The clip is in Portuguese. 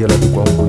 Aí do qual